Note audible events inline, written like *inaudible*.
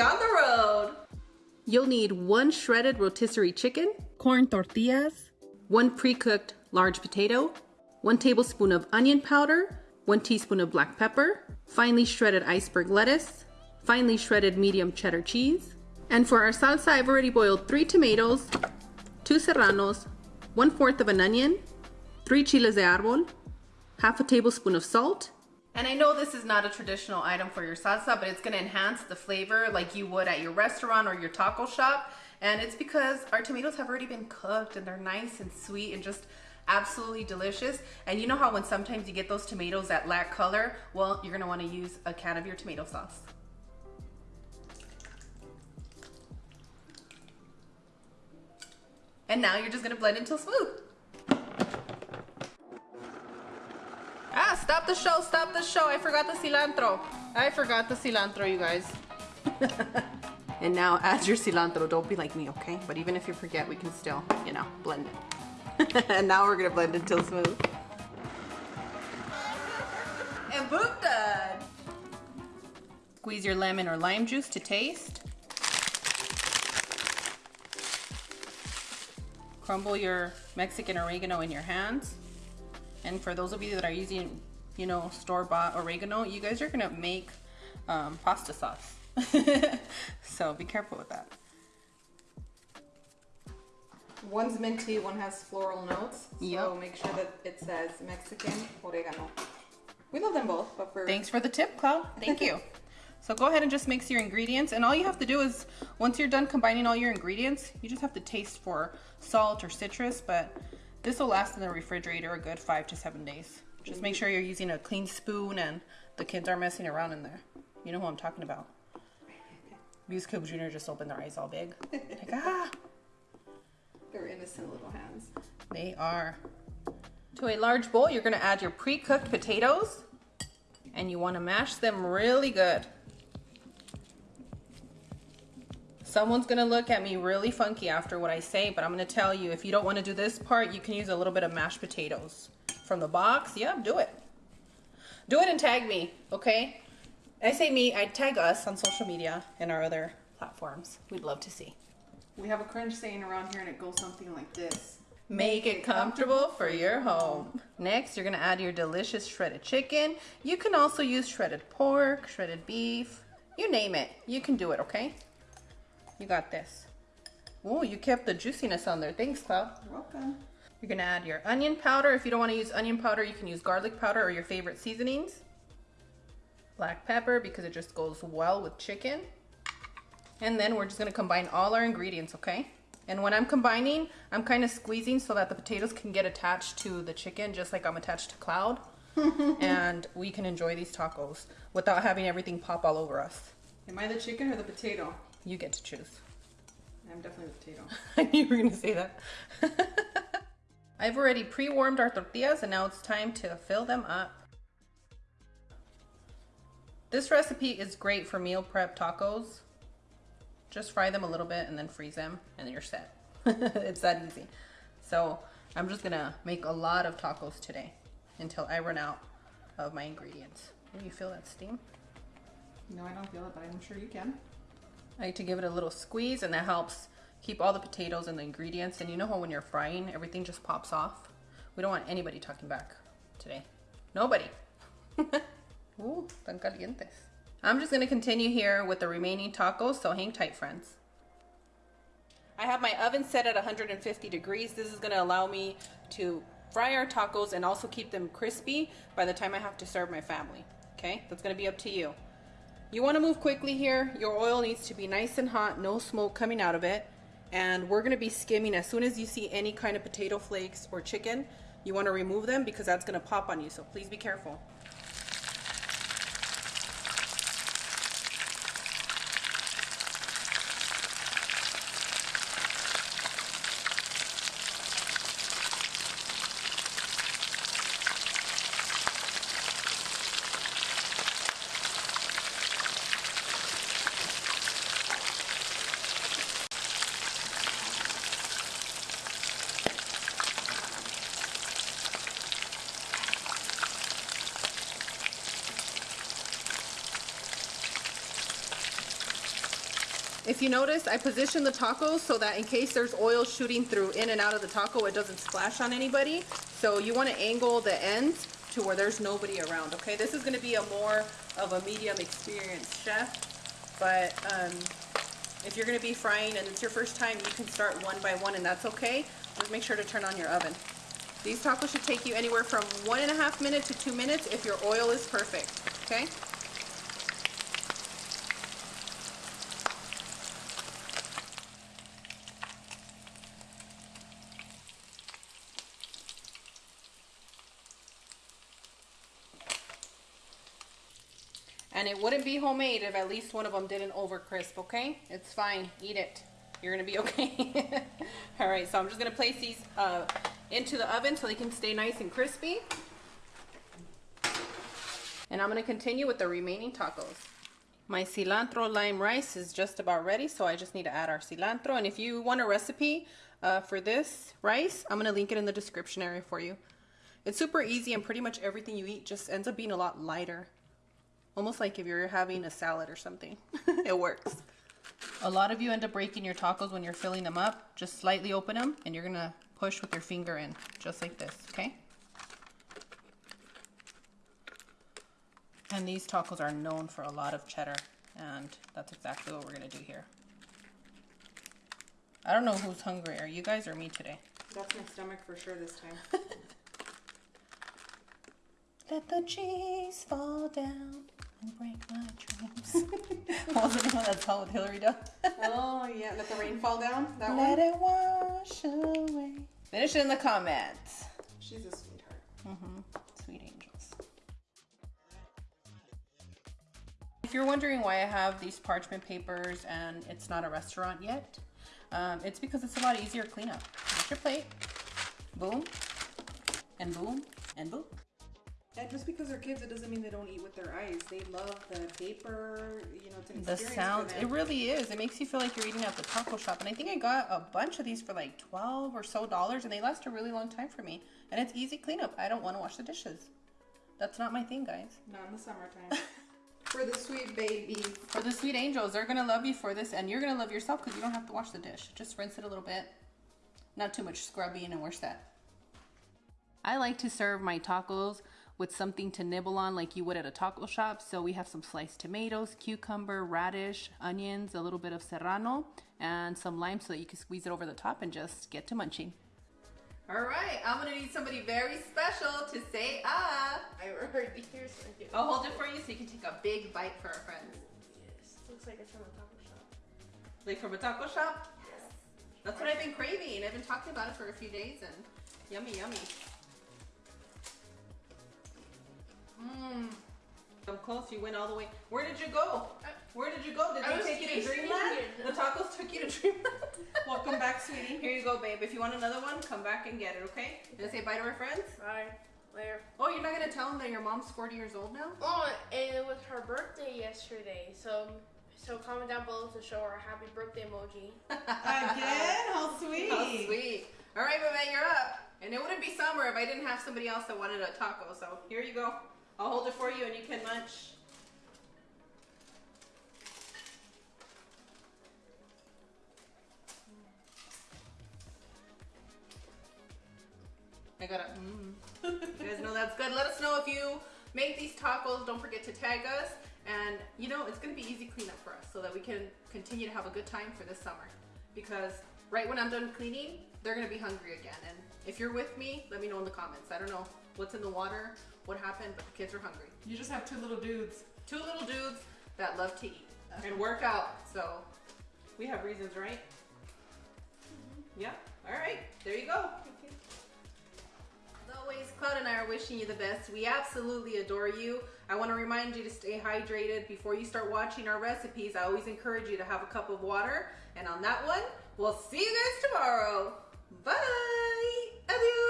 be on the road. You'll need one shredded rotisserie chicken, corn tortillas, one pre-cooked large potato, one tablespoon of onion powder, one teaspoon of black pepper, finely shredded iceberg lettuce, finely shredded medium cheddar cheese. And for our salsa, I've already boiled three tomatoes, two serranos, one fourth of an onion, three chiles de árbol, half a tablespoon of salt. And I know this is not a traditional item for your salsa, but it's gonna enhance the flavor like you would at your restaurant or your taco shop. And it's because our tomatoes have already been cooked and they're nice and sweet and just absolutely delicious. And you know how when sometimes you get those tomatoes that lack color? Well, you're gonna wanna use a can of your tomato sauce. And now you're just gonna blend until smooth. Stop the show, stop the show. I forgot the cilantro. I forgot the cilantro, you guys. *laughs* and now add your cilantro. Don't be like me, okay? But even if you forget, we can still, you know, blend it. *laughs* and now we're gonna blend until smooth. And boom, done. Squeeze your lemon or lime juice to taste. crumble your Mexican oregano in your hands. And for those of you that are using, you know, store-bought oregano, you guys are gonna make um, pasta sauce. *laughs* so be careful with that. One's minty, one has floral notes. So yep. make sure that it says Mexican oregano. We love them both, but for... Thanks for the tip, Cloud. Thank *laughs* you. So go ahead and just mix your ingredients and all you have to do is once you're done combining all your ingredients, you just have to taste for salt or citrus, but this will last in the refrigerator a good five to seven days. Just make sure you're using a clean spoon and the kids are messing around in there. You know who I'm talking about. Muse Cube Jr. just opened their eyes all big. Like, ah! They're innocent little hands. They are. To a large bowl, you're gonna add your pre-cooked potatoes and you wanna mash them really good. Someone's gonna look at me really funky after what I say, but I'm gonna tell you, if you don't wanna do this part, you can use a little bit of mashed potatoes. From the box, yeah, do it. Do it and tag me, okay? I say me, I tag us on social media and our other platforms. We'd love to see. We have a cringe saying around here and it goes something like this. Make it comfortable for your home. Next, you're gonna add your delicious shredded chicken. You can also use shredded pork, shredded beef, you name it. You can do it, okay? You got this. Oh, you kept the juiciness on there. Thanks, Cloud. You're welcome. You're gonna add your onion powder. If you don't wanna use onion powder, you can use garlic powder or your favorite seasonings. Black pepper because it just goes well with chicken. And then we're just gonna combine all our ingredients, okay? And when I'm combining, I'm kind of squeezing so that the potatoes can get attached to the chicken just like I'm attached to Cloud. *laughs* and we can enjoy these tacos without having everything pop all over us. Am I the chicken or the potato? You get to choose. I'm definitely the potato. I *laughs* knew you were gonna say that. *laughs* I've already pre-warmed our tortillas and now it's time to fill them up. This recipe is great for meal prep tacos. Just fry them a little bit and then freeze them and then you're set. *laughs* it's that easy. So I'm just gonna make a lot of tacos today until I run out of my ingredients. Do you feel that steam? No, I don't feel it, but I'm sure you can. I like to give it a little squeeze and that helps keep all the potatoes and the ingredients. And you know how when you're frying, everything just pops off? We don't want anybody talking back today. Nobody. *laughs* Ooh, tan calientes. I'm just gonna continue here with the remaining tacos, so hang tight, friends. I have my oven set at 150 degrees. This is gonna allow me to fry our tacos and also keep them crispy by the time I have to serve my family. Okay, that's gonna be up to you. You wanna move quickly here. Your oil needs to be nice and hot, no smoke coming out of it. And we're gonna be skimming as soon as you see any kind of potato flakes or chicken, you wanna remove them because that's gonna pop on you, so please be careful. If you notice, I position the tacos so that in case there's oil shooting through in and out of the taco, it doesn't splash on anybody. So you want to angle the ends to where there's nobody around, okay? This is going to be a more of a medium experienced chef, but um, if you're going to be frying and it's your first time, you can start one by one and that's okay. Just make sure to turn on your oven. These tacos should take you anywhere from one and a half minutes to two minutes if your oil is perfect, okay? And it wouldn't be homemade if at least one of them didn't over crisp, okay? It's fine, eat it. You're gonna be *laughs* okay. All right, so I'm just gonna place these uh, into the oven so they can stay nice and crispy. And I'm gonna continue with the remaining tacos. My cilantro lime rice is just about ready, so I just need to add our cilantro. And if you want a recipe uh, for this rice, I'm gonna link it in the description area for you. It's super easy and pretty much everything you eat just ends up being a lot lighter. Almost like if you're having a salad or something. *laughs* it works. A lot of you end up breaking your tacos when you're filling them up. Just slightly open them and you're gonna push with your finger in, just like this, okay? And these tacos are known for a lot of cheddar and that's exactly what we're gonna do here. I don't know who's hungry, are you guys or me today? That's my stomach for sure this time. *laughs* Let the cheese fall down and break my dreams. what *laughs* was the one of that song with Hilary Duff? oh yeah, let the rain fall down. That Let one. it wash away. Finish it in the comments. She's a sweetheart. Mm-hmm. Sweet angels. If you're wondering why I have these parchment papers and it's not a restaurant yet, um, it's because it's a lot easier cleanup. Get your plate, boom, and boom, and boom. Yeah, just because they're kids, it doesn't mean they don't eat with their eyes. They love the paper. You know, it's an The experience sound, for it really is. It makes you feel like you're eating at the taco shop. And I think I got a bunch of these for like 12 or so dollars and they last a really long time for me. And it's easy cleanup. I don't want to wash the dishes. That's not my thing, guys. Not in the summertime. *laughs* for the sweet babies. For the sweet angels, they're gonna love you for this, and you're gonna love yourself because you don't have to wash the dish. Just rinse it a little bit. Not too much scrubbing, and where's that? I like to serve my tacos with something to nibble on like you would at a taco shop. So we have some sliced tomatoes, cucumber, radish, onions, a little bit of serrano, and some lime so that you can squeeze it over the top and just get to munching. All right, I'm gonna need somebody very special to say ah. I already hear something. I'll hold it for you so you can take a big bite for our friends. Yes. Looks like it's from a taco shop. Like from a taco shop? Yes. That's what I've been craving. I've been talking about it for a few days and yummy, yummy. Close. You went all the way. Where did you go? Where did you go? Did I they take you to Dreamland? *laughs* The tacos took you to Dreamland. *laughs* Welcome back, sweetie. Here you go, babe. If you want another one, come back and get it, okay? Gonna say bye to our friends? Bye. Later. Oh, you're not gonna tell them that your mom's 40 years old now? Oh, and it was her birthday yesterday, so so comment down below to show her a happy birthday emoji. *laughs* Again? How sweet. How sweet. All right, Babette, you're up. And it wouldn't be summer if I didn't have somebody else that wanted a taco. So here you go. I'll hold it for you and you can munch. I gotta, mm. You guys know that's good. Let us know if you make these tacos. Don't forget to tag us. And you know, it's gonna be easy cleanup for us so that we can continue to have a good time for this summer. Because right when I'm done cleaning, they're gonna be hungry again. And if you're with me, let me know in the comments. I don't know what's in the water, what happened, but the kids are hungry. You just have two little dudes. Two little dudes that love to eat and work out. So we have reasons, right? Mm-hmm. Yeah. All right. There you go. As always, Cloud and I are wishing you the best. We absolutely adore you. I want to remind you to stay hydrated before you start watching our recipes. I always encourage you to have a cup of water. And on that one, we'll see you guys tomorrow. Bye. Adios.